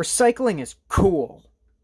Recycling is cool.